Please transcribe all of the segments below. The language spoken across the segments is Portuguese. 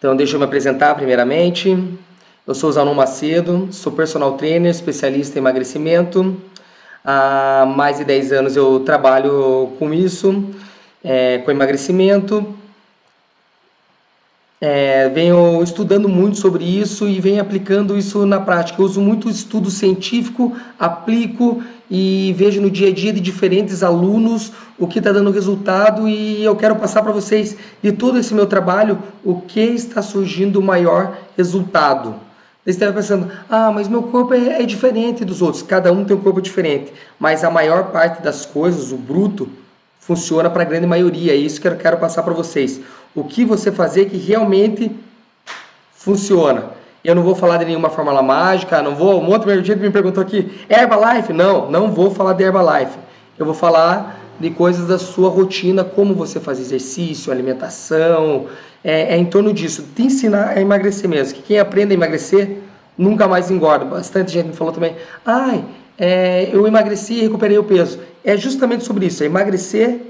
Então, deixa eu me apresentar primeiramente. Eu sou Zanon Macedo, sou personal trainer, especialista em emagrecimento. Há mais de 10 anos eu trabalho com isso, é, com emagrecimento. É, venho estudando muito sobre isso e venho aplicando isso na prática. Eu uso muito estudo científico, aplico e vejo no dia a dia de diferentes alunos o que está dando resultado e eu quero passar para vocês de todo esse meu trabalho o que está surgindo o maior resultado. Você estava pensando, ah, mas meu corpo é, é diferente dos outros. Cada um tem um corpo diferente, mas a maior parte das coisas, o bruto, funciona para a grande maioria. É isso que eu quero passar para vocês. O que você fazer que realmente funciona. Eu não vou falar de nenhuma fórmula mágica, não vou. Um outro me perguntou aqui, Herbalife? Não, não vou falar de Herbalife. Eu vou falar de coisas da sua rotina, como você faz exercício, alimentação, é, é em torno disso. Te ensinar a emagrecer mesmo, que quem aprende a emagrecer nunca mais engorda. Bastante gente me falou também, ai, é, eu emagreci e recuperei o peso. É justamente sobre isso, é emagrecer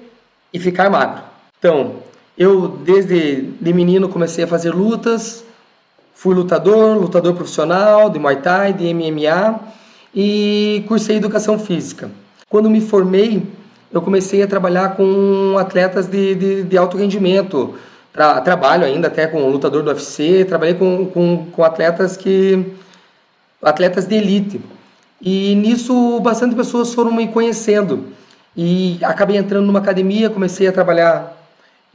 e ficar magro. Então, eu desde de menino comecei a fazer lutas, fui lutador, lutador profissional de Muay Thai, de MMA e cursei educação física. Quando me formei, eu comecei a trabalhar com atletas de, de, de alto rendimento. Tra, trabalho ainda até com lutador do UFC, trabalhei com, com, com atletas que atletas de elite. E nisso bastante pessoas foram me conhecendo. E acabei entrando numa academia, comecei a trabalhar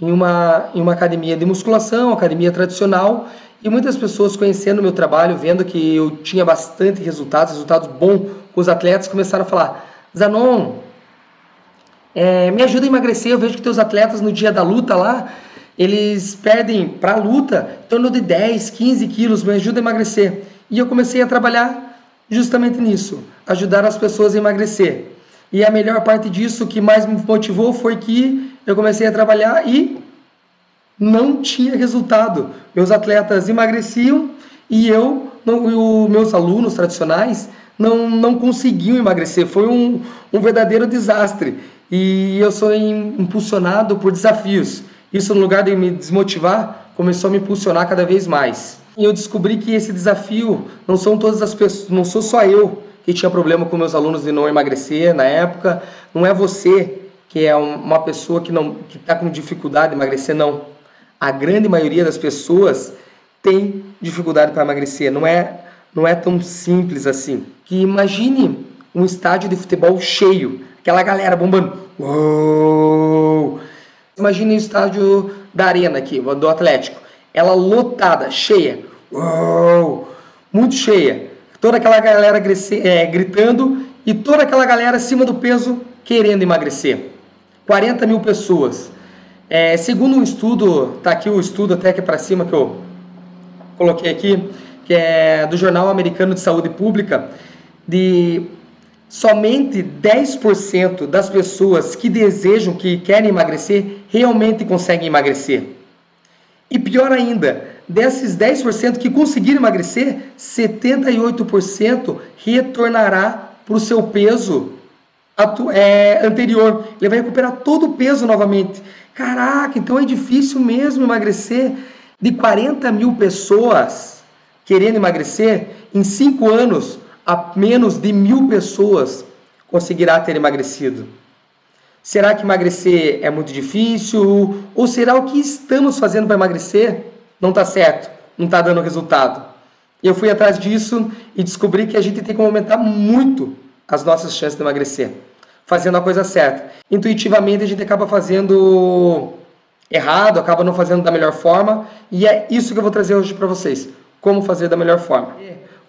em uma, em uma academia de musculação, academia tradicional, e muitas pessoas conhecendo o meu trabalho, vendo que eu tinha bastante resultados, resultados bons os atletas, começaram a falar, Zanon, é, me ajuda a emagrecer, eu vejo que teus atletas no dia da luta lá, eles perdem para a luta em torno de 10, 15 quilos, me ajuda a emagrecer. E eu comecei a trabalhar justamente nisso, ajudar as pessoas a emagrecer. E a melhor parte disso, que mais me motivou, foi que eu comecei a trabalhar e não tinha resultado. Meus atletas emagreciam e eu, não, e meus alunos tradicionais, não, não conseguiam emagrecer. Foi um, um verdadeiro desastre. E eu sou impulsionado por desafios. Isso, no lugar de me desmotivar, começou a me impulsionar cada vez mais. E eu descobri que esse desafio não são todas as pessoas, não sou só eu que tinha problema com meus alunos de não emagrecer na época, não é você que é uma pessoa que não que está com dificuldade de emagrecer, não. A grande maioria das pessoas tem dificuldade para emagrecer, não é não é tão simples assim. Que imagine um estádio de futebol cheio, aquela galera bombando. Uou! Imagine o estádio da arena aqui, do Atlético ela lotada, cheia, uou, muito cheia, toda aquela galera é, gritando e toda aquela galera acima do peso querendo emagrecer. 40 mil pessoas. É, segundo um estudo, tá aqui o estudo até aqui para cima que eu coloquei aqui, que é do Jornal Americano de Saúde Pública, de somente 10% das pessoas que desejam, que querem emagrecer, realmente conseguem emagrecer. E pior ainda, desses 10% que conseguiram emagrecer, 78% retornará para o seu peso é, anterior. Ele vai recuperar todo o peso novamente. Caraca, então é difícil mesmo emagrecer. De 40 mil pessoas querendo emagrecer, em 5 anos, a menos de mil pessoas conseguirá ter emagrecido. Será que emagrecer é muito difícil? Ou será o que estamos fazendo para emagrecer não está certo, não está dando resultado? Eu fui atrás disso e descobri que a gente tem que aumentar muito as nossas chances de emagrecer, fazendo a coisa certa. Intuitivamente a gente acaba fazendo errado, acaba não fazendo da melhor forma, e é isso que eu vou trazer hoje para vocês, como fazer da melhor forma.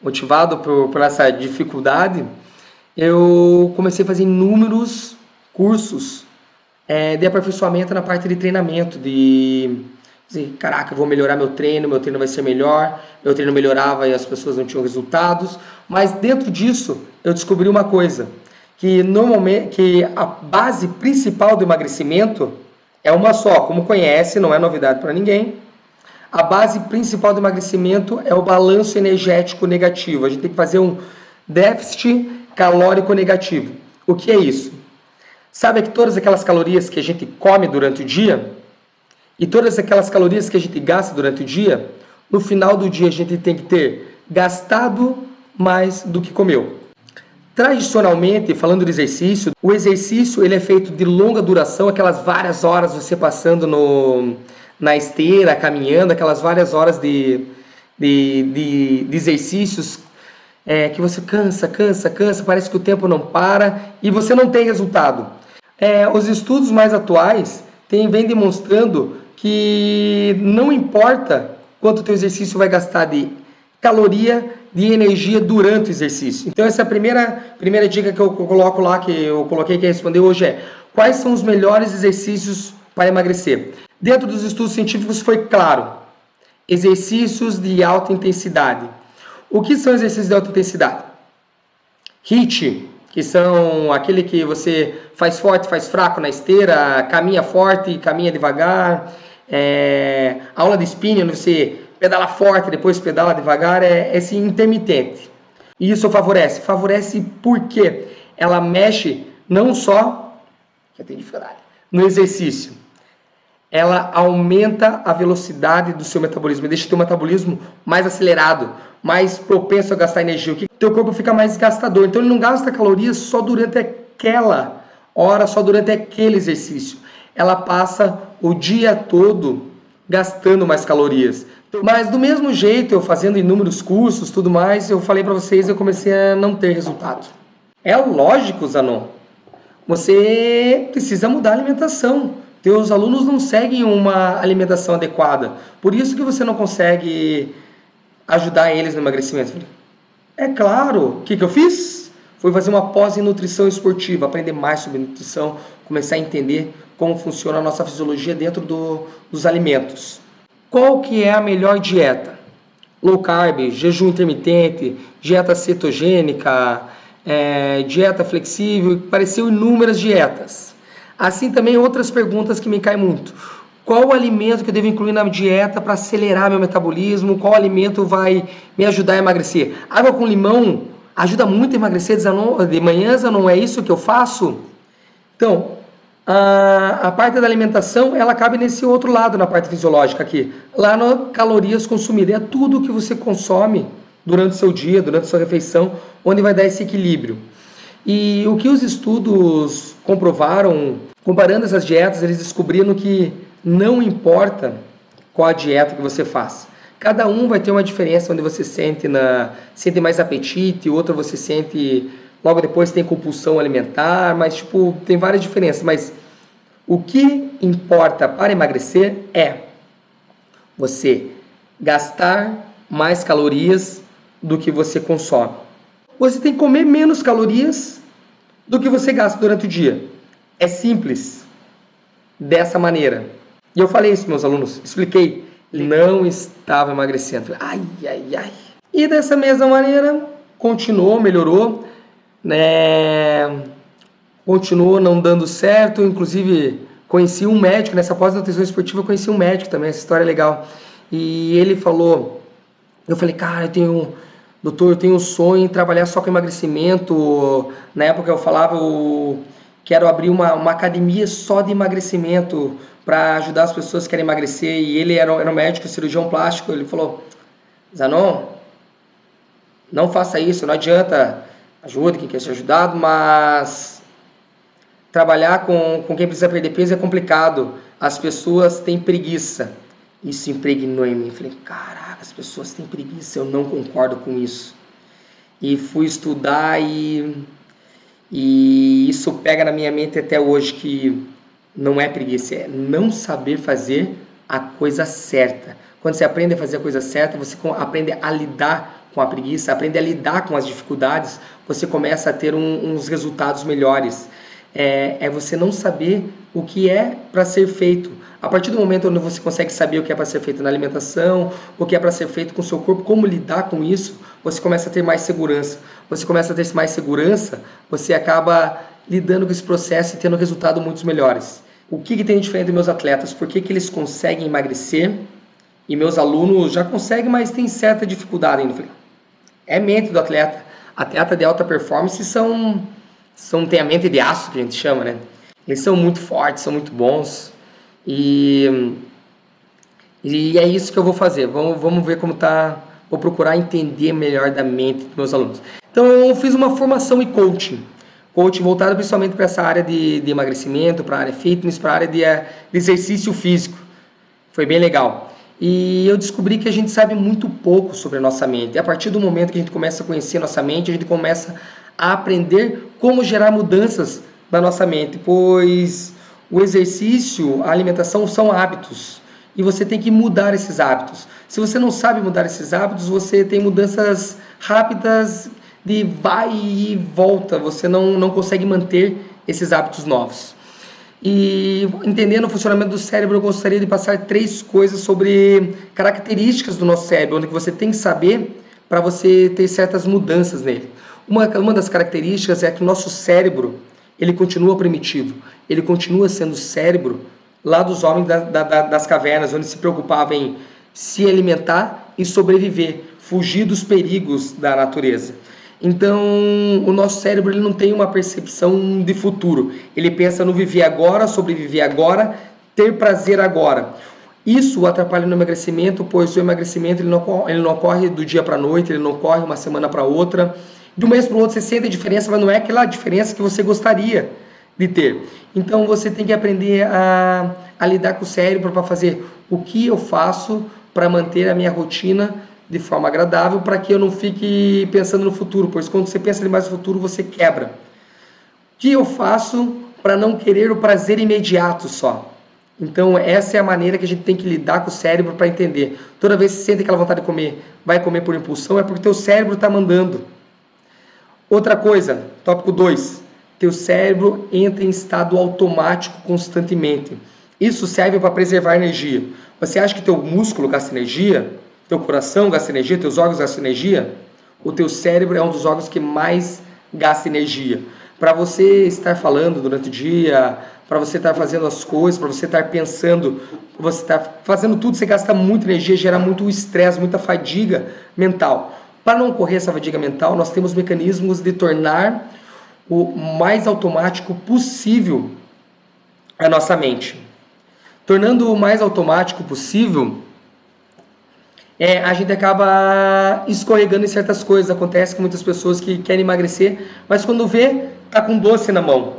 Motivado por, por essa dificuldade, eu comecei a fazer inúmeros cursos é, de aperfeiçoamento na parte de treinamento, de dizer, caraca, vou melhorar meu treino, meu treino vai ser melhor, meu treino melhorava e as pessoas não tinham resultados, mas dentro disso eu descobri uma coisa, que normalmente que a base principal do emagrecimento é uma só, como conhece, não é novidade para ninguém. A base principal do emagrecimento é o balanço energético negativo. A gente tem que fazer um déficit calórico negativo. O que é isso? Sabe que todas aquelas calorias que a gente come durante o dia, E todas aquelas calorias que a gente gasta durante o dia, no final do dia a gente tem que ter gastado mais do que comeu. Tradicionalmente, falando de exercício, o exercício ele é feito de longa duração, aquelas várias horas você passando no, na esteira, caminhando, aquelas várias horas de, de, de, de exercícios é, que você cansa, cansa, cansa, parece que o tempo não para e você não tem resultado. É, os estudos mais atuais têm, vêm demonstrando que não importa quanto o teu exercício vai gastar de caloria de energia durante o exercício. Então essa é a primeira, primeira dica que eu coloco lá, que eu coloquei que responder hoje é quais são os melhores exercícios para emagrecer. Dentro dos estudos científicos foi claro, exercícios de alta intensidade. O que são exercícios de alta intensidade? HIIT, que são aquele que você faz forte, faz fraco na esteira, caminha forte, caminha devagar. É, aula de spinning, você pedala forte, depois pedala devagar, é esse intermitente. E isso favorece. Favorece porque ela mexe não só tem dificuldade, no exercício. Ela aumenta a velocidade do seu metabolismo, deixa o seu metabolismo mais acelerado, mais propenso a gastar energia. O que teu corpo fica mais gastador. Então ele não gasta calorias só durante aquela hora, só durante aquele exercício. Ela passa o dia todo gastando mais calorias. Mas do mesmo jeito, eu fazendo inúmeros cursos, tudo mais, eu falei para vocês, eu comecei a não ter resultado. É lógico, Zanon. Você precisa mudar a alimentação. Teus alunos não seguem uma alimentação adequada. Por isso que você não consegue ajudar eles no emagrecimento. É claro. O que, que eu fiz? Fui fazer uma pós em nutrição esportiva, aprender mais sobre nutrição, começar a entender como funciona a nossa fisiologia dentro do, dos alimentos. Qual que é a melhor dieta? Low carb, jejum intermitente, dieta cetogênica, é, dieta flexível, apareceu inúmeras dietas. Assim também outras perguntas que me caem muito. Qual o alimento que eu devo incluir na dieta para acelerar meu metabolismo? Qual alimento vai me ajudar a emagrecer? Água com limão ajuda muito a emagrecer de manhã, não é isso que eu faço? Então, a, a parte da alimentação, ela cabe nesse outro lado, na parte fisiológica aqui. Lá no calorias consumidas, é tudo que você consome durante o seu dia, durante a sua refeição, onde vai dar esse equilíbrio. E o que os estudos comprovaram, comparando essas dietas, eles descobriram que não importa qual a dieta que você faz. Cada um vai ter uma diferença onde você sente na sente mais apetite, outra você sente logo depois tem compulsão alimentar, mas tipo, tem várias diferenças, mas o que importa para emagrecer é você gastar mais calorias do que você consome. Você tem que comer menos calorias do que você gasta durante o dia. É simples. Dessa maneira. E eu falei isso, meus alunos, expliquei. Não estava emagrecendo. Ai, ai, ai. E dessa mesma maneira, continuou, melhorou né, continuou não dando certo, inclusive conheci um médico, nessa pós-nutrição esportiva eu conheci um médico também, essa história é legal, e ele falou, eu falei, cara, eu tenho, doutor, eu tenho um sonho em trabalhar só com emagrecimento, na época eu falava, eu quero abrir uma, uma academia só de emagrecimento, para ajudar as pessoas que querem emagrecer, e ele era, era um médico, cirurgião plástico, ele falou, Zanon, não faça isso, não adianta ajude quem quer ser ajudado, mas trabalhar com, com quem precisa perder peso é complicado. As pessoas têm preguiça. Isso impregnou em mim. Falei, caraca, as pessoas têm preguiça, eu não concordo com isso. E fui estudar e, e isso pega na minha mente até hoje que não é preguiça, é não saber fazer a coisa certa. Quando você aprende a fazer a coisa certa, você aprende a lidar com a preguiça, aprende a lidar com as dificuldades, você começa a ter um, uns resultados melhores. É, é, você não saber o que é para ser feito. A partir do momento onde você consegue saber o que é para ser feito na alimentação, o que é para ser feito com o seu corpo, como lidar com isso, você começa a ter mais segurança. Você começa a ter mais segurança, você acaba lidando com esse processo e tendo resultados muito melhores. O que, que tem de diferente dos meus atletas? Por que, que eles conseguem emagrecer e meus alunos já conseguem, mas tem certa dificuldade ainda? É mente do atleta. Atleta de alta performance são, são tem a mente de aço que a gente chama, né? Eles são muito fortes, são muito bons e E é isso que eu vou fazer. Vamos, vamos ver como tá. Vou procurar entender melhor da mente dos meus alunos. Então eu fiz uma formação em coaching. Coaching voltado principalmente para essa área de, de emagrecimento, para a área fitness, para a área de, eh, de exercício físico. Foi bem legal. E eu descobri que a gente sabe muito pouco sobre a nossa mente. E a partir do momento que a gente começa a conhecer a nossa mente, a gente começa a aprender como gerar mudanças na nossa mente, pois o exercício, a alimentação são hábitos e você tem que mudar esses hábitos. Se você não sabe mudar esses hábitos, você tem mudanças rápidas de vai e volta, você não, não consegue manter esses hábitos novos. E entendendo o funcionamento do cérebro, eu gostaria de passar três coisas sobre características do nosso cérebro, onde você tem que saber para você ter certas mudanças nele. Uma, uma das características é que o nosso cérebro ele continua primitivo, ele continua sendo cérebro lá dos homens da, da, das cavernas, onde se preocupava em se alimentar e sobreviver, fugir dos perigos da natureza. Então, o nosso cérebro ele não tem uma percepção de futuro. Ele pensa no viver agora, sobreviver agora, ter prazer agora. Isso atrapalha no emagrecimento, pois o emagrecimento ele não, ele não ocorre do dia para noite, ele não ocorre uma semana para outra. De um mês para o outro você sente a diferença, mas não é aquela diferença que você gostaria de ter. Então você tem que aprender a, a lidar com o cérebro para fazer o que eu faço para manter a minha rotina de forma agradável para que eu não fique pensando no futuro, pois quando você pensa demais no futuro você quebra. O que eu faço para não querer o prazer imediato só? Então essa é a maneira que a gente tem que lidar com o cérebro para entender. Toda vez que você sente aquela vontade de comer, vai comer por impulsão, é porque teu cérebro está mandando. Outra coisa, tópico 2. Teu cérebro entra em estado automático constantemente. Isso serve para preservar energia. Você acha que teu músculo gasta energia? Teu coração gasta energia? Teus órgãos gastam energia? O teu cérebro é um dos órgãos que mais gasta energia. Para você estar falando durante o dia, para você estar fazendo as coisas, para você estar pensando, você estar fazendo tudo, você gasta muita energia, gera muito estresse, muita fadiga mental. Para não ocorrer essa fadiga mental, nós temos mecanismos de tornar o mais automático possível a nossa mente. Tornando o mais automático possível, é, a gente acaba escorregando em certas coisas. Acontece com muitas pessoas que querem emagrecer, mas quando vê, tá com doce na mão.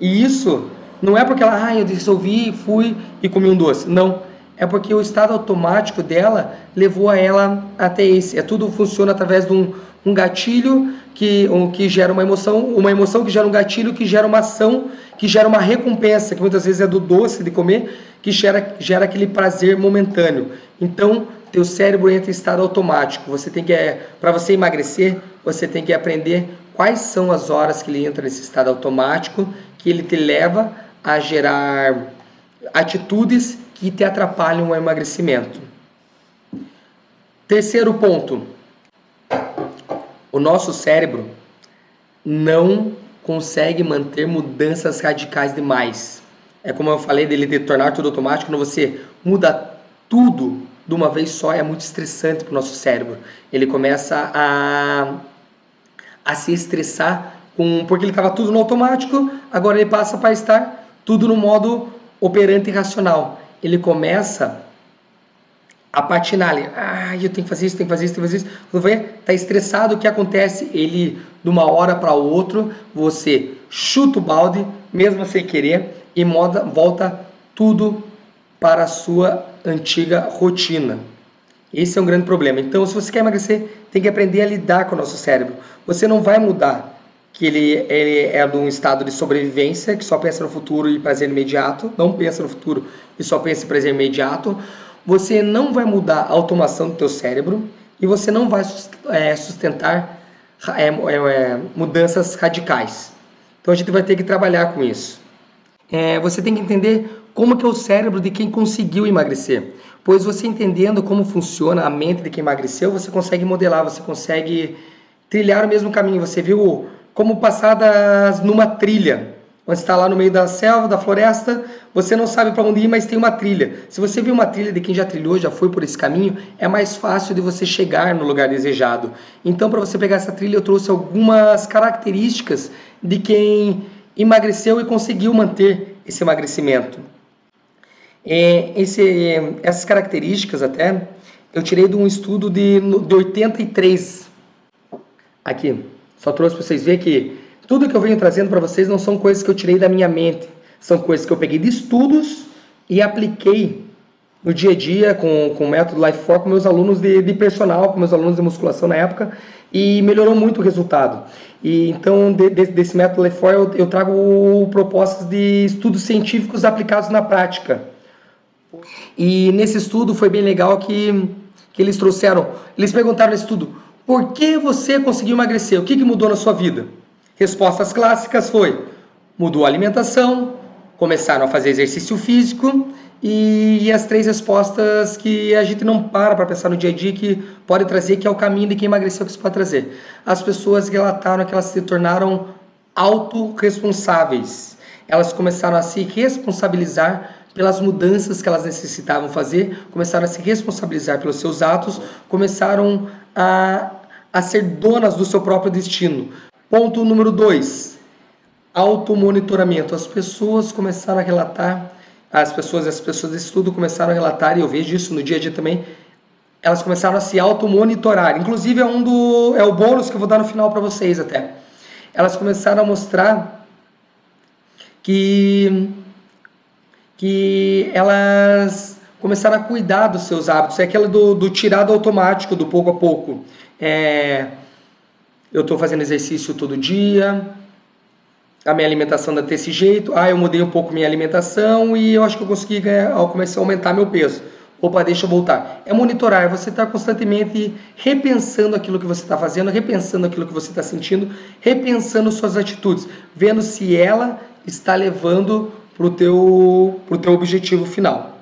E isso não é porque ela, ah, eu resolvi, fui e comi um doce. Não. É porque o estado automático dela levou a ela até esse. É tudo funciona através de um, um gatilho que, um, que gera uma emoção, uma emoção que gera um gatilho, que gera uma ação, que gera uma recompensa, que muitas vezes é do doce de comer, que gera, gera aquele prazer momentâneo. Então, teu cérebro entra em estado automático. Você tem que, é, para você emagrecer, você tem que aprender quais são as horas que ele entra nesse estado automático, que ele te leva a gerar atitudes que te atrapalham o emagrecimento. Terceiro ponto. O nosso cérebro não consegue manter mudanças radicais demais. É como eu falei dele de tornar tudo automático, quando você muda tudo de uma vez só, é muito estressante para o nosso cérebro. Ele começa a, a se estressar com, porque ele estava tudo no automático, agora ele passa para estar tudo no modo operante e racional. Ele começa a patinar ali. Ah, eu tenho que fazer isso, tenho que fazer isso, tenho que fazer isso. Quando vê, tá estressado, o que acontece? Ele, de uma hora para outra, você chuta o balde, mesmo sem querer, e moda, volta tudo para a sua antiga rotina. Esse é um grande problema. Então, se você quer emagrecer, tem que aprender a lidar com o nosso cérebro. Você não vai mudar que ele, ele é de um estado de sobrevivência, que só pensa no futuro e prazer imediato, não pensa no futuro e só pensa em prazer imediato, você não vai mudar a automação do teu cérebro e você não vai é, sustentar é, é, mudanças radicais. Então a gente vai ter que trabalhar com isso. Você tem que entender como que é o cérebro de quem conseguiu emagrecer. Pois você entendendo como funciona a mente de quem emagreceu, você consegue modelar, você consegue trilhar o mesmo caminho. Você viu como passadas numa trilha. Quando está lá no meio da selva, da floresta, você não sabe para onde ir, mas tem uma trilha. Se você viu uma trilha de quem já trilhou, já foi por esse caminho, é mais fácil de você chegar no lugar desejado. Então, para você pegar essa trilha, eu trouxe algumas características de quem emagreceu e conseguiu manter esse emagrecimento. É, esse, essas características até eu tirei de um estudo de, de 83. Aqui, só trouxe para vocês verem que tudo que eu venho trazendo para vocês não são coisas que eu tirei da minha mente, são coisas que eu peguei de estudos e apliquei no dia a dia com, com o método Life 4 com meus alunos de, de personal, com meus alunos de musculação na época e melhorou muito o resultado. E então, de, de, desse método Life 4 eu, eu trago propostas de estudos científicos aplicados na prática. E nesse estudo foi bem legal que, que eles trouxeram, eles perguntaram nesse estudo, por que você conseguiu emagrecer? O que, que mudou na sua vida? Respostas clássicas foi, mudou a alimentação, começaram a fazer exercício físico e, as três respostas que a gente não para para pensar no dia a dia que pode trazer, que é o caminho de quem emagreceu que isso pode trazer. As pessoas relataram que elas se tornaram autorresponsáveis. Elas começaram a se responsabilizar pelas mudanças que elas necessitavam fazer, começaram a se responsabilizar pelos seus atos, começaram a, a ser donas do seu próprio destino. Ponto número dois, automonitoramento. As pessoas começaram a relatar, as pessoas, as pessoas desse estudo começaram a relatar, e eu vejo isso no dia a dia também, elas começaram a se automonitorar. Inclusive é um do é o bônus que eu vou dar no final para vocês até. Elas começaram a mostrar que que elas começaram a cuidar dos seus hábitos. É aquela do, do tirado automático, do pouco a pouco. É, eu estou fazendo exercício todo dia, a minha alimentação está desse jeito, ah, eu mudei um pouco minha alimentação e eu acho que eu consegui ganhar, eu comecei a aumentar meu peso. Opa, deixa eu voltar. É monitorar, é você está constantemente repensando aquilo que você está fazendo, repensando aquilo que você está sentindo, repensando suas atitudes, vendo se ela está levando para o teu, pro teu objetivo final.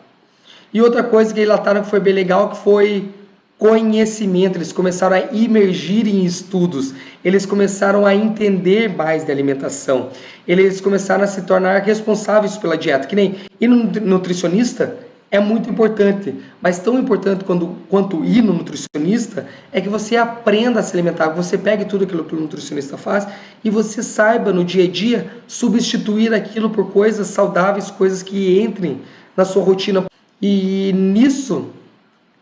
E outra coisa que relataram que foi bem legal, que foi conhecimento, eles começaram a imergir em estudos, eles começaram a entender mais de alimentação, eles começaram a se tornar responsáveis pela dieta, que nem ir no nutricionista é muito importante, mas tão importante quando, quanto ir no nutricionista é que você aprenda a se alimentar, você pegue tudo aquilo que o nutricionista faz e você saiba no dia a dia substituir aquilo por coisas saudáveis, coisas que entrem na sua rotina. E nisso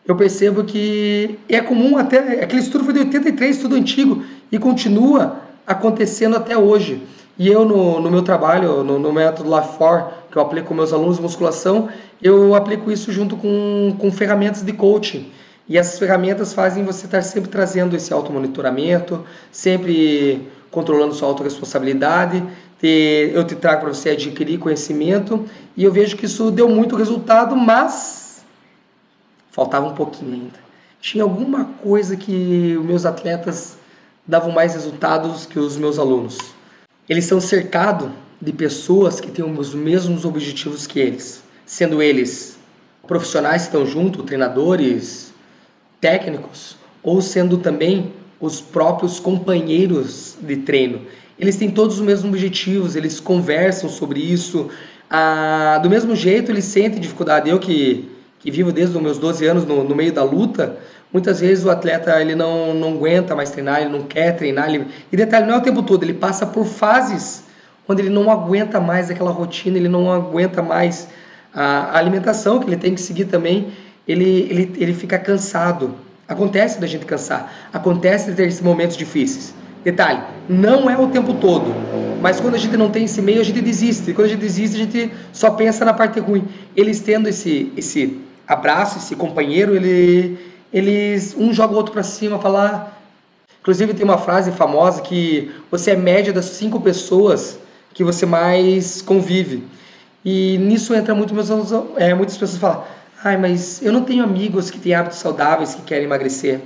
eu percebo que é comum até, aquele estudo foi de 83, estudo antigo, e continua acontecendo até hoje. E eu, no, no meu trabalho, no, no método LAFOR, que eu aplico com meus alunos de musculação, eu aplico isso junto com, com ferramentas de coaching. E essas ferramentas fazem você estar sempre trazendo esse automonitoramento, sempre controlando sua autorresponsabilidade. Eu te trago para você adquirir conhecimento e eu vejo que isso deu muito resultado, mas faltava um pouquinho ainda. Tinha alguma coisa que os meus atletas davam mais resultados que os meus alunos. Eles são cercados de pessoas que têm os mesmos objetivos que eles, sendo eles profissionais que estão junto, treinadores, técnicos, ou sendo também os próprios companheiros de treino. Eles têm todos os mesmos objetivos, eles conversam sobre isso. Ah, do mesmo jeito, eles sentem dificuldade. Eu que que vivo desde os meus 12 anos no, no, meio da luta, muitas vezes o atleta ele não, não aguenta mais treinar, ele não quer treinar. Ele... E detalhe, não é o tempo todo, ele passa por fases onde ele não aguenta mais aquela rotina, ele não aguenta mais a alimentação que ele tem que seguir também, ele, ele, ele fica cansado. Acontece da gente cansar, acontece de ter esses momentos difíceis. Detalhe, não é o tempo todo, mas quando a gente não tem esse meio, a gente desiste. E quando a gente desiste, a gente só pensa na parte ruim. Eles tendo esse, esse abraça esse companheiro, ele, eles um joga o outro para cima, falar. Inclusive tem uma frase famosa que você é média das cinco pessoas que você mais convive. E nisso entra muito meus é, muitas pessoas falam: "Ai, mas eu não tenho amigos que têm hábitos saudáveis que querem emagrecer.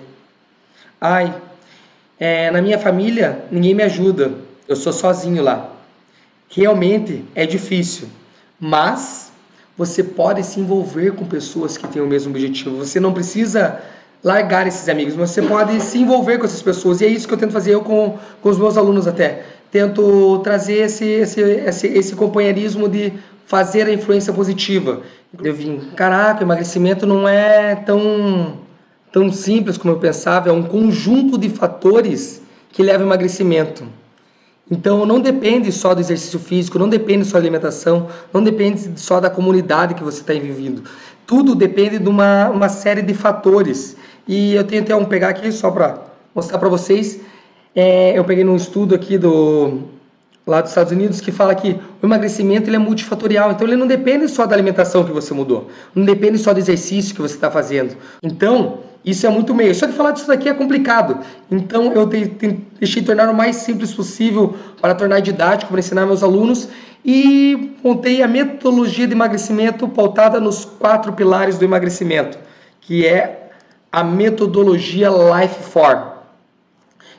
Ai, é, na minha família ninguém me ajuda. Eu sou sozinho lá. Realmente é difícil, mas você pode se envolver com pessoas que têm o mesmo objetivo. Você não precisa largar esses amigos, mas você pode se envolver com essas pessoas. E é isso que eu tento fazer eu com, com os meus alunos até. Tento trazer esse, esse, esse, esse companheirismo de fazer a influência positiva. Eu vim, caraca, emagrecimento não é tão, tão simples como eu pensava, é um conjunto de fatores que leva ao emagrecimento. Então não depende só do exercício físico, não depende só da alimentação, não depende só da comunidade que você está vivendo. Tudo depende de uma, uma série de fatores. E eu tenho até um pegar aqui só para mostrar para vocês. É, eu peguei num estudo aqui do lá dos Estados Unidos que fala que o emagrecimento ele é multifatorial, então ele não depende só da alimentação que você mudou, não depende só do exercício que você está fazendo. Então isso é muito meio. Só que falar disso daqui é complicado. Então eu deixei tornar o mais simples possível para tornar didático, para ensinar meus alunos e montei a metodologia de emagrecimento pautada nos quatro pilares do emagrecimento, que é a metodologia Life Form,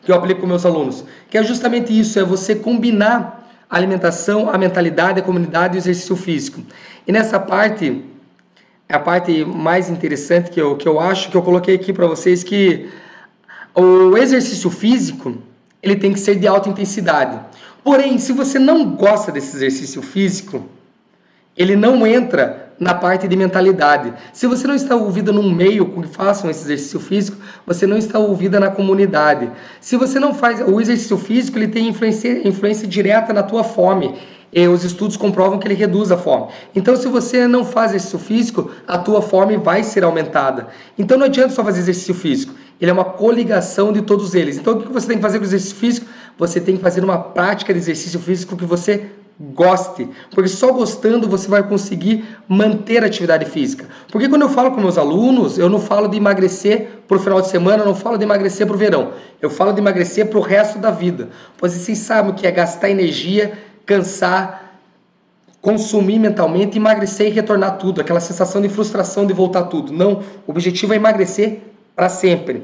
que eu aplico com meus alunos, que é justamente isso, é você combinar a alimentação, a mentalidade, a comunidade e o exercício físico. E nessa parte a parte mais interessante que eu, que eu acho, que eu coloquei aqui para vocês, que o exercício físico, ele tem que ser de alta intensidade. Porém, se você não gosta desse exercício físico, ele não entra na parte de mentalidade. Se você não está ouvida num meio que façam esse exercício físico, você não está ouvida na comunidade. Se você não faz o exercício físico, ele tem influência, influência direta na tua fome e os estudos comprovam que ele reduz a fome. Então, se você não faz exercício físico, a tua fome vai ser aumentada. Então, não adianta só fazer exercício físico. Ele é uma coligação de todos eles. Então, o que você tem que fazer com o exercício físico? Você tem que fazer uma prática de exercício físico que você goste, porque só gostando você vai conseguir manter a atividade física. Porque quando eu falo com meus alunos, eu não falo de emagrecer para o final de semana, eu não falo de emagrecer para o verão, eu falo de emagrecer para o resto da vida. Pois vocês sabem o que é gastar energia cansar, consumir mentalmente, emagrecer e retornar tudo, aquela sensação de frustração de voltar tudo. Não, o objetivo é emagrecer para sempre.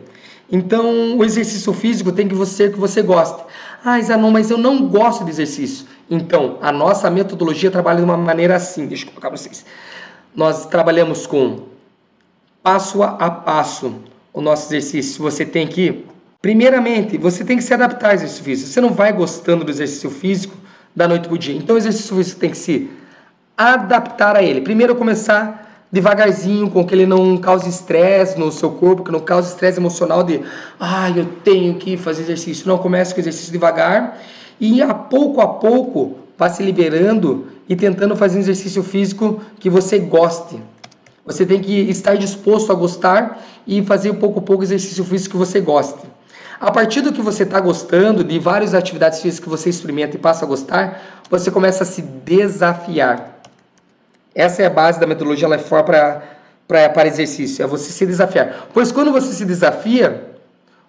Então, o exercício físico tem que ser que você goste. Ah, Zanon, mas eu não gosto de exercício. Então, a nossa metodologia trabalha de uma maneira assim. Deixa eu colocar para vocês. Nós trabalhamos com passo a passo o nosso exercício. Você tem que, primeiramente, você tem que se adaptar ao exercício físico. Você não vai gostando do exercício físico da noite para o dia. Então o exercício físico tem que se adaptar a ele. Primeiro começar devagarzinho, com que ele não cause estresse no seu corpo, que não cause estresse emocional de ah, eu tenho que fazer exercício. Não, comece com exercício devagar e a pouco a pouco vá se liberando e tentando fazer um exercício físico que você goste. Você tem que estar disposto a gostar e fazer pouco a pouco exercício físico que você goste. A partir do que você está gostando, de várias atividades físicas que você experimenta e passa a gostar, você começa a se desafiar. Essa é a base da metodologia Life For para para exercício, é você se desafiar. Pois quando você se desafia,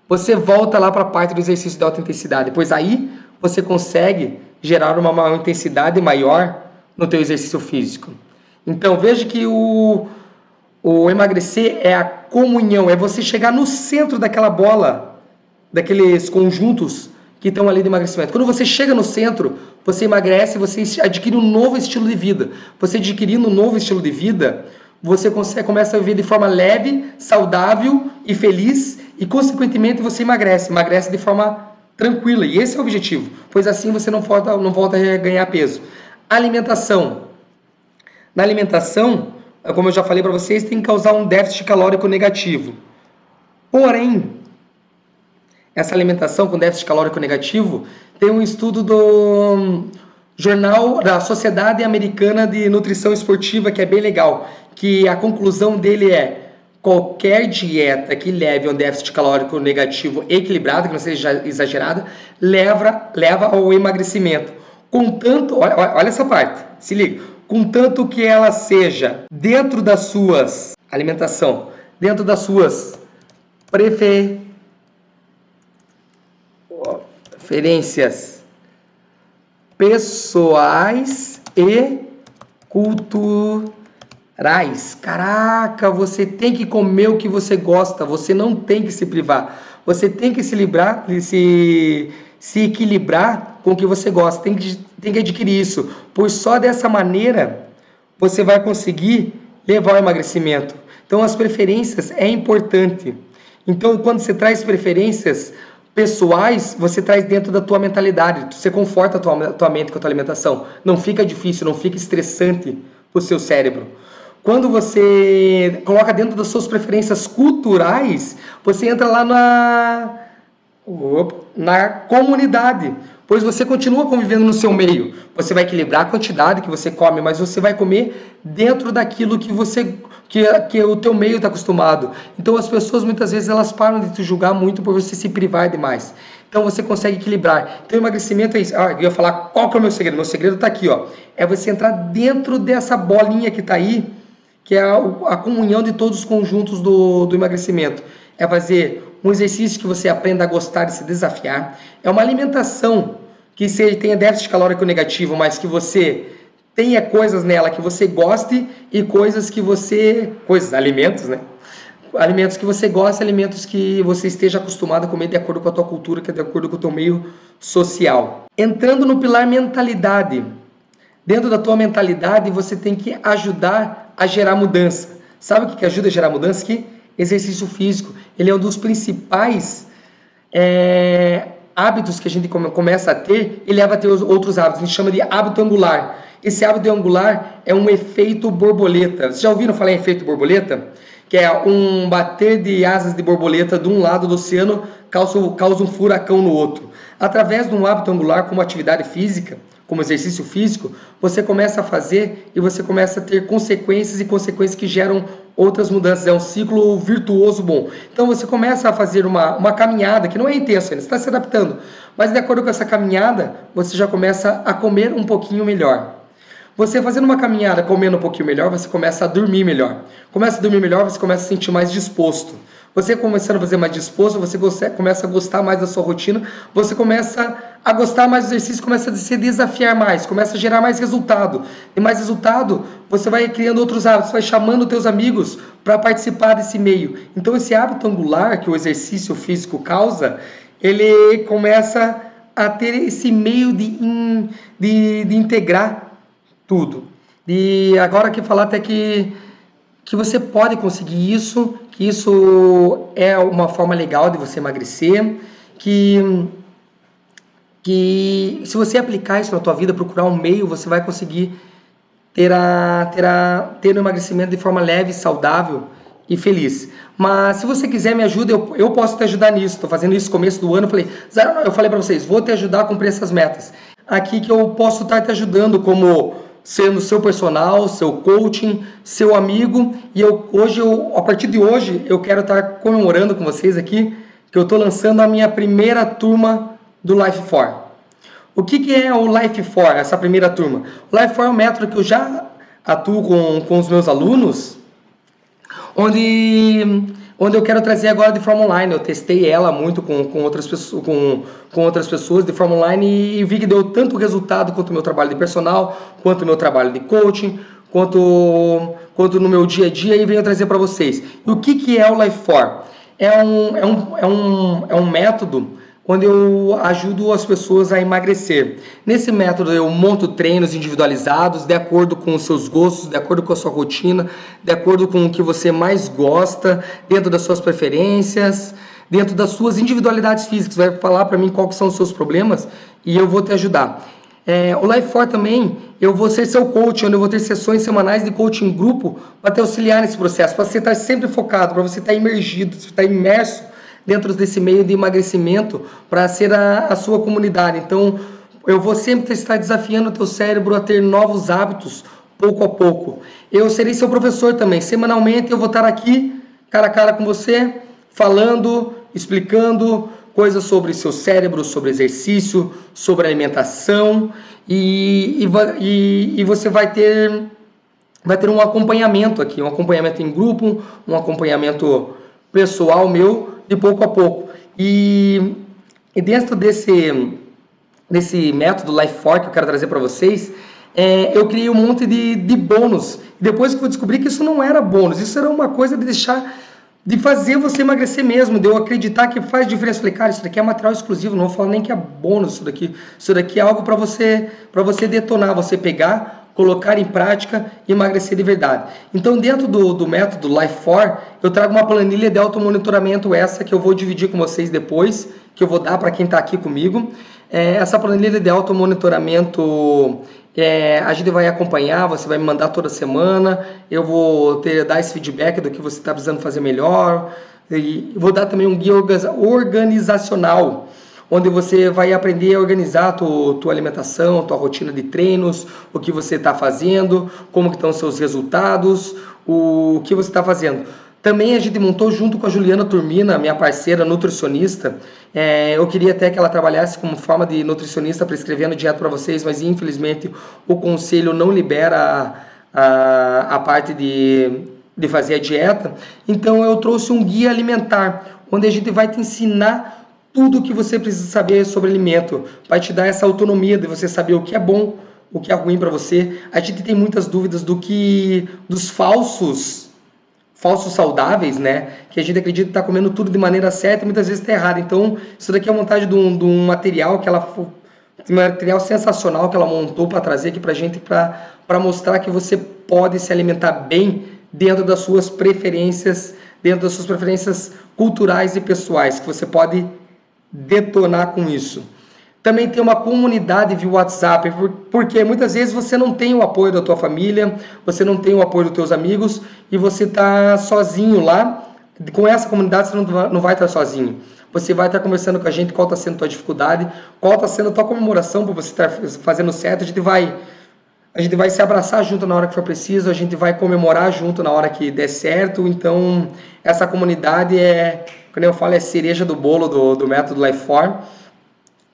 você volta lá para a parte do exercício de alta intensidade, pois aí você consegue gerar uma, uma intensidade maior no teu exercício físico. Então veja que o, o emagrecer é a comunhão, é você chegar no centro daquela bola daqueles conjuntos que estão ali de emagrecimento. Quando você chega no centro, você emagrece, você adquire um novo estilo de vida. Você adquirindo um novo estilo de vida, você consegue, começa a viver de forma leve, saudável e feliz e, consequentemente, você emagrece. Emagrece de forma tranquila. E esse é o objetivo, pois assim você não volta, não volta a ganhar peso. Alimentação. Na alimentação, como eu já falei para vocês, tem que causar um déficit calórico negativo. Porém, essa alimentação com déficit calórico negativo, tem um estudo do jornal da Sociedade Americana de Nutrição Esportiva que é bem legal, que a conclusão dele é qualquer dieta que leve a um déficit calórico negativo equilibrado, que não seja exagerada, leva, leva ao emagrecimento. Contanto, olha, olha essa parte, se liga, contanto que ela seja dentro das suas alimentação, dentro das suas preferências, referências pessoais e culturais. Caraca, você tem que comer o que você gosta, você não tem que se privar. Você tem que se livrar, se, se equilibrar com o que você gosta, tem que, tem que adquirir isso, pois só dessa maneira você vai conseguir levar ao emagrecimento. Então as preferências é importante. Então quando você traz preferências, pessoais você traz dentro da tua mentalidade. Você conforta a tua, tua mente com a tua alimentação. Não fica difícil, não fica estressante o seu cérebro. Quando você coloca dentro das suas preferências culturais, você entra lá na, na comunidade, pois você continua convivendo no seu meio. Você vai equilibrar a quantidade que você come, mas você vai comer dentro daquilo que você que, que o teu meio está acostumado. Então as pessoas muitas vezes elas param de te julgar muito por você se privar demais. Então você consegue equilibrar. Então emagrecimento é isso. Ah, eu ia falar qual que é o meu segredo. Meu segredo está aqui, ó. É você entrar dentro dessa bolinha que está aí, que é a, a comunhão de todos os conjuntos do, do emagrecimento. É fazer um exercício que você aprenda a gostar e se desafiar. É uma alimentação que você tenha déficit calórico negativo, mas que você tenha coisas nela que você goste e coisas que você... coisas, alimentos, né? Alimentos que você gosta, alimentos que você esteja acostumado a comer de acordo com a tua cultura, que é de acordo com o teu meio social. Entrando no pilar mentalidade. Dentro da tua mentalidade, você tem que ajudar a gerar mudança. Sabe o que ajuda a gerar mudança? Que exercício físico. Ele é um dos principais é, hábitos que a gente começa a ter e leva a ter outros hábitos. A gente chama de hábito angular. Esse hábito angular é um efeito borboleta. Vocês já ouviram falar em efeito borboleta? Que é um bater de asas de borboleta de um lado do oceano causa, causa um furacão no outro. Através de um hábito angular como atividade física, como exercício físico, você começa a fazer e você começa a ter consequências e consequências que geram outras mudanças. É um ciclo virtuoso bom. Então você começa a fazer uma, uma caminhada, que não é intensa você está se adaptando. Mas de acordo com essa caminhada, você já começa a comer um pouquinho melhor. Você fazendo uma caminhada, comendo um pouquinho melhor, você começa a dormir melhor. Começa a dormir melhor, você começa a se sentir mais disposto. Você começando a fazer mais disposto, você começa a gostar mais da sua rotina, você começa a gostar mais do exercício, começa a se desafiar mais, começa a gerar mais resultado. E mais resultado, você vai criando outros hábitos, vai chamando teus amigos para participar desse meio. Então esse hábito angular que o exercício físico causa, ele começa a ter esse meio de, in, de, de integrar tudo. E agora que falar até que que você pode conseguir isso, que isso é uma forma legal de você emagrecer, que que se você aplicar isso na tua vida, procurar um meio, você vai conseguir ter, a, ter, a, ter um emagrecimento de forma leve, saudável e feliz. Mas se você quiser me ajuda, eu, eu posso te ajudar nisso. Estou fazendo isso no começo do ano. Falei, eu falei para vocês, vou te ajudar a cumprir essas metas. Aqui que eu posso estar te ajudando como sendo seu personal, seu coaching, seu amigo. E eu hoje, eu, a partir de hoje, eu quero estar comemorando com vocês aqui que eu estou lançando a minha primeira turma do Life 4. O que, que é o Life 4, essa primeira turma? O Life 4 é um método que eu já atuo com, com os meus alunos, onde onde eu quero trazer agora de forma online. Eu testei ela muito com, com, outras, pessoas, com, com outras pessoas de forma online e, e vi que deu tanto resultado quanto o meu trabalho de personal, quanto o meu trabalho de coaching, quanto, quanto no meu dia a dia e venho trazer para vocês. E o que, que é o Life 4? É um, é um, é um, é um método quando eu ajudo as pessoas a emagrecer. Nesse método eu monto treinos individualizados de acordo com os seus gostos, de acordo com a sua rotina, de acordo com o que você mais gosta, dentro das suas preferências, dentro das suas individualidades físicas. Vai falar para mim quais são os seus problemas e eu vou te ajudar. É, o Life 4 também, eu vou ser seu coach, onde eu vou ter sessões semanais de coaching grupo para te auxiliar nesse processo, para você estar sempre focado, para você estar imergido, estar imerso dentro desse meio de emagrecimento para ser a, a sua comunidade. Então, eu vou sempre estar desafiando o teu cérebro a ter novos hábitos, pouco a pouco. Eu serei seu professor também. Semanalmente eu vou estar aqui, cara a cara com você, falando, explicando coisas sobre seu cérebro, sobre exercício, sobre alimentação e, e, e você vai ter, vai ter um acompanhamento aqui, um acompanhamento em grupo, um acompanhamento pessoal meu de pouco a pouco. E, e dentro desse, desse método Life Fork que eu quero trazer para vocês, é, eu criei um monte de, de bônus. Depois que eu descobri que isso não era bônus, isso era uma coisa de deixar de fazer você emagrecer mesmo, de eu acreditar que faz diferença. Eu falei, cara, isso daqui é material exclusivo, não vou falar nem que é bônus isso daqui. Isso daqui é algo para você, você detonar, você pegar, colocar em prática e emagrecer de verdade. Então, dentro do, do método Life 4, eu trago uma planilha de automonitoramento essa que eu vou dividir com vocês depois, que eu vou dar para quem está aqui comigo. É, essa planilha de automonitoramento é, a gente vai acompanhar, você vai me mandar toda semana, eu vou ter, dar esse feedback do que você está precisando fazer melhor, E vou dar também um guia organizacional, onde você vai aprender a organizar a tua, tua alimentação, a tua rotina de treinos, o que você está fazendo, como estão os seus resultados, o que você está fazendo. Também a gente montou junto com a Juliana Turmina, minha parceira nutricionista. É, eu queria até que ela trabalhasse como forma de nutricionista prescrevendo dieta para vocês, mas infelizmente o conselho não libera a, a, a parte de, de fazer a dieta. Então eu trouxe um guia alimentar, onde a gente vai te ensinar tudo o que você precisa saber sobre alimento, vai te dar essa autonomia de você saber o que é bom, o que é ruim para você. A gente tem muitas dúvidas do que dos falsos falsos saudáveis, né? Que a gente acredita estar tá comendo tudo de maneira certa e muitas vezes está errado. Então, isso daqui é a montagem de um, de um material que ela um material sensacional que ela montou para trazer aqui para gente para mostrar que você pode se alimentar bem dentro das suas preferências, dentro das suas preferências culturais e pessoais, que você pode detonar com isso. Também tem uma comunidade via WhatsApp, porque muitas vezes você não tem o apoio da tua família, você não tem o apoio dos teus amigos e você está sozinho lá. Com essa comunidade você não vai estar sozinho. Você vai estar conversando com a gente qual está sendo a tua dificuldade, qual está sendo a tua comemoração por você estar fazendo certo. A gente vai a gente vai se abraçar junto na hora que for preciso, a gente vai comemorar junto na hora que der certo. Então, essa comunidade é, quando eu falo, é cereja do bolo do, do método Lifeform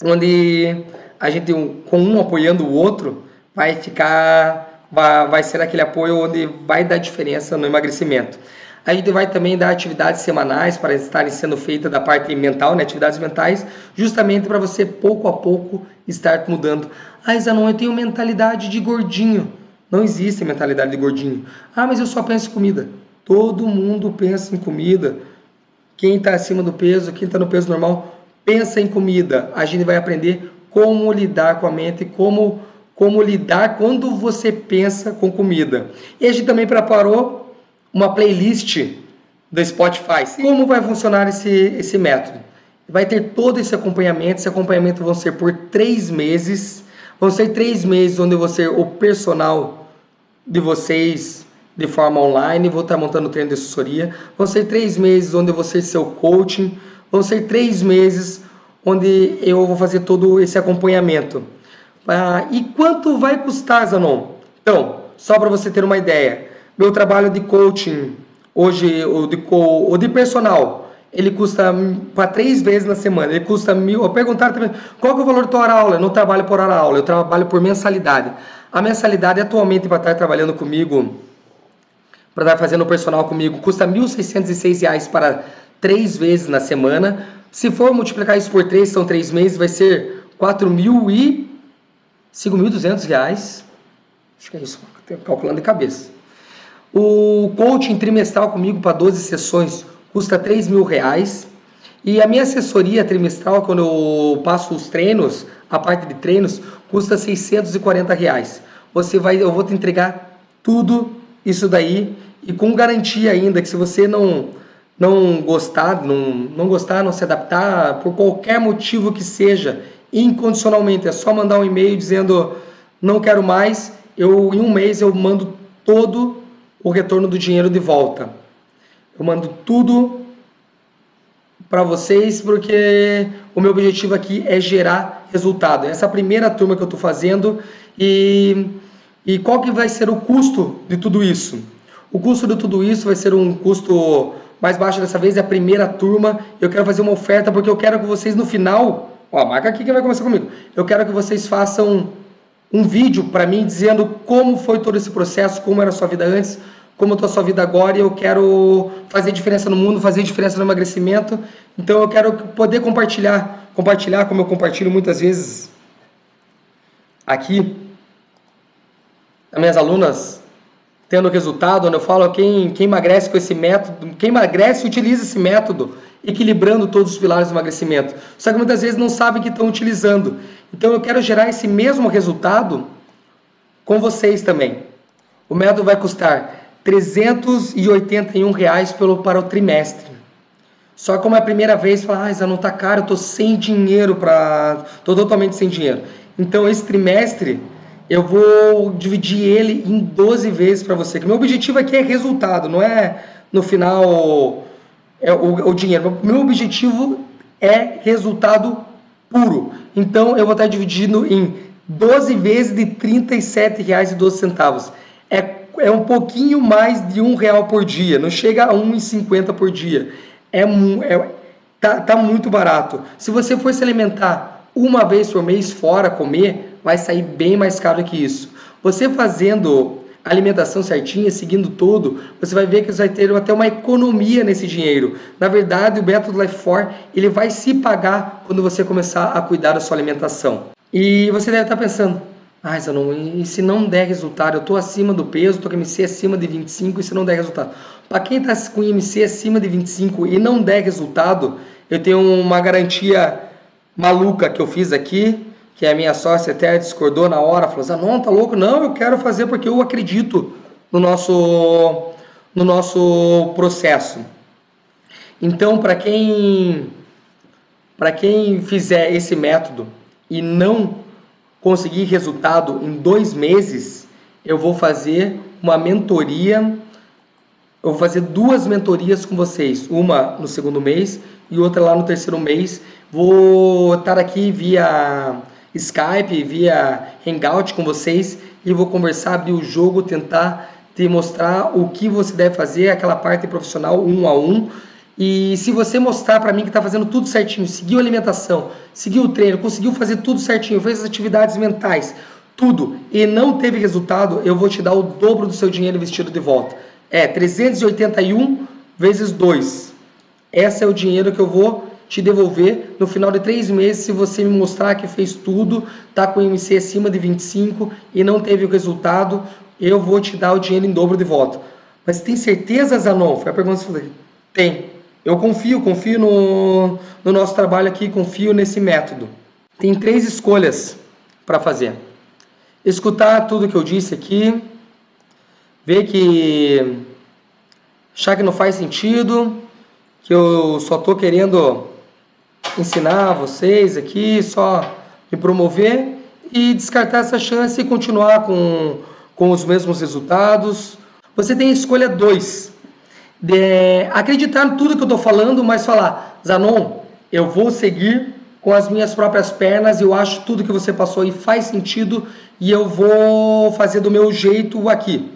onde a gente, com um apoiando o outro, vai ficar, vai, vai ser aquele apoio onde vai dar diferença no emagrecimento. A gente vai também dar atividades semanais para estarem sendo feitas da parte mental, né? atividades mentais, justamente para você pouco a pouco estar mudando. Ah, Zanon, eu tenho mentalidade de gordinho. Não existe mentalidade de gordinho. Ah, mas eu só penso em comida. Todo mundo pensa em comida. Quem está acima do peso, quem está no peso normal, pensa em comida, a gente vai aprender como lidar com a mente, como, como lidar quando você pensa com comida. E a gente também preparou uma playlist do Spotify. Como vai funcionar esse, esse método? Vai ter todo esse acompanhamento. Esse acompanhamento vão ser por três meses. Vão ser três meses onde você, o personal de vocês, de forma online, vou estar montando treino de assessoria. Vão ser três meses onde você ser seu coaching Vão ser três meses onde eu vou fazer todo esse acompanhamento. Ah, e quanto vai custar, Zanon? Então, só para você ter uma ideia, meu trabalho de coaching hoje, ou de, ou de personal, ele custa para três vezes na semana, ele custa mil. Perguntaram também qual é o valor da hora aula? Eu não trabalho por hora aula, eu trabalho por mensalidade. A mensalidade atualmente para estar trabalhando comigo, para estar fazendo personal comigo, custa R$ 1.606 para três vezes na semana. Se for multiplicar isso por três, são três meses, vai ser R$ mil e R$ reais. Acho que é isso, calculando de cabeça. O coaching trimestral comigo para 12 sessões custa R$ mil reais. E a minha assessoria trimestral, quando eu passo os treinos, a parte de treinos, custa 640 reais. Você vai, eu vou te entregar tudo isso daí e com garantia ainda que se você não não gostar, não, não gostar, não se adaptar, por qualquer motivo que seja, incondicionalmente, é só mandar um e-mail dizendo não quero mais, eu em um mês eu mando todo o retorno do dinheiro de volta. Eu mando tudo para vocês porque o meu objetivo aqui é gerar resultado. Essa é a primeira turma que eu estou fazendo e, e qual que vai ser o custo de tudo isso? O custo de tudo isso vai ser um custo mais baixo dessa vez é a primeira turma. Eu quero fazer uma oferta porque eu quero que vocês no final, ó, marca aqui que vai começar comigo. Eu quero que vocês façam um vídeo para mim dizendo como foi todo esse processo, como era a sua vida antes, como está a sua vida agora e eu quero fazer diferença no mundo, fazer diferença no emagrecimento. Então eu quero poder compartilhar, compartilhar como eu compartilho muitas vezes aqui. As minhas alunas tendo resultado, onde eu falo quem, quem emagrece com esse método, quem emagrece utiliza esse método, equilibrando todos os pilares do emagrecimento. Só que muitas vezes não sabem que estão utilizando. Então eu quero gerar esse mesmo resultado com vocês também. O método vai custar 381 reais pelo, para o trimestre. Só como é a primeira vez, fala, ah, não está caro, eu estou sem dinheiro para. estou totalmente sem dinheiro. Então esse trimestre eu vou dividir ele em 12 vezes para você. Que meu objetivo aqui é resultado, não é no final é o, o dinheiro. Meu objetivo é resultado puro. Então eu vou estar dividindo em 12 vezes de R$ 37,12. É, é um pouquinho mais de um real por dia, não chega a 1,50 por dia. É, é tá, tá muito barato. Se você for se alimentar uma vez por mês fora comer, vai sair bem mais caro que isso. Você fazendo alimentação certinha, seguindo tudo, você vai ver que você vai ter até uma economia nesse dinheiro. Na verdade, o método Life 4 ele vai se pagar quando você começar a cuidar da sua alimentação. E você deve estar pensando, ah, Zanon, e se não der resultado? Eu estou acima do peso, estou com MC acima de 25 e se não der resultado? Para quem está com MC acima de 25 e não der resultado, eu tenho uma garantia maluca que eu fiz aqui, que a minha sócia até discordou na hora, falou assim, não, tá louco? Não, eu quero fazer porque eu acredito no nosso, no nosso processo. Então, para quem, quem fizer esse método e não conseguir resultado em dois meses, eu vou fazer uma mentoria, eu vou fazer duas mentorias com vocês, uma no segundo mês e outra lá no terceiro mês. Vou estar aqui via Skype, via Hangout com vocês e vou conversar, abrir o jogo, tentar te mostrar o que você deve fazer, aquela parte profissional um a um. E se você mostrar para mim que está fazendo tudo certinho, seguiu a alimentação, seguiu o treino, conseguiu fazer tudo certinho, fez as atividades mentais, tudo, e não teve resultado, eu vou te dar o dobro do seu dinheiro investido de volta. É 381 vezes 2. Esse é o dinheiro que eu vou te devolver no final de três meses se você me mostrar que fez tudo, tá com o MC acima de 25 e não teve o resultado, eu vou te dar o dinheiro em dobro de volta. Mas tem certeza, Zanon? Foi a pergunta que eu falei. Tem. Eu confio, confio no, no nosso trabalho aqui, confio nesse método. Tem três escolhas para fazer. Escutar tudo que eu disse aqui, ver que achar que não faz sentido, que eu só estou querendo ensinar vocês aqui, só me promover e descartar essa chance e continuar com, com os mesmos resultados. Você tem a escolha 2. Acreditar em tudo que eu estou falando, mas falar, Zanon, eu vou seguir com as minhas próprias pernas, eu acho tudo que você passou aí faz sentido e eu vou fazer do meu jeito aqui.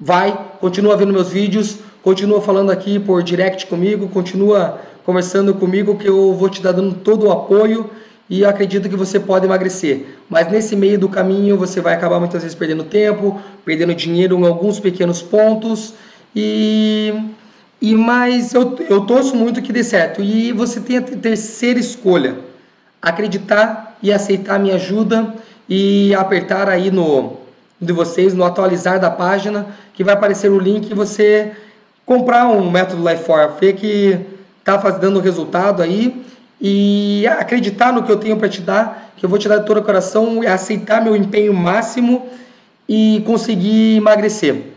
Vai, continua vendo meus vídeos, continua falando aqui por direct comigo, continua conversando comigo que eu vou te dar dando todo o apoio e acredito que você pode emagrecer. Mas nesse meio do caminho você vai acabar muitas vezes perdendo tempo, perdendo dinheiro em alguns pequenos pontos e e mas eu, eu torço muito que dê certo. E você tem a terceira escolha, acreditar e aceitar a minha ajuda e apertar aí no de vocês no atualizar da página que vai aparecer o link e você comprar um método Life 4 ver que está dando resultado aí e acreditar no que eu tenho para te dar, que eu vou te dar de todo o coração, aceitar meu empenho máximo e conseguir emagrecer.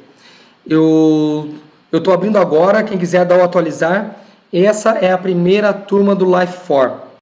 Eu estou abrindo agora, quem quiser dar o atualizar, essa é a primeira turma do Life 4.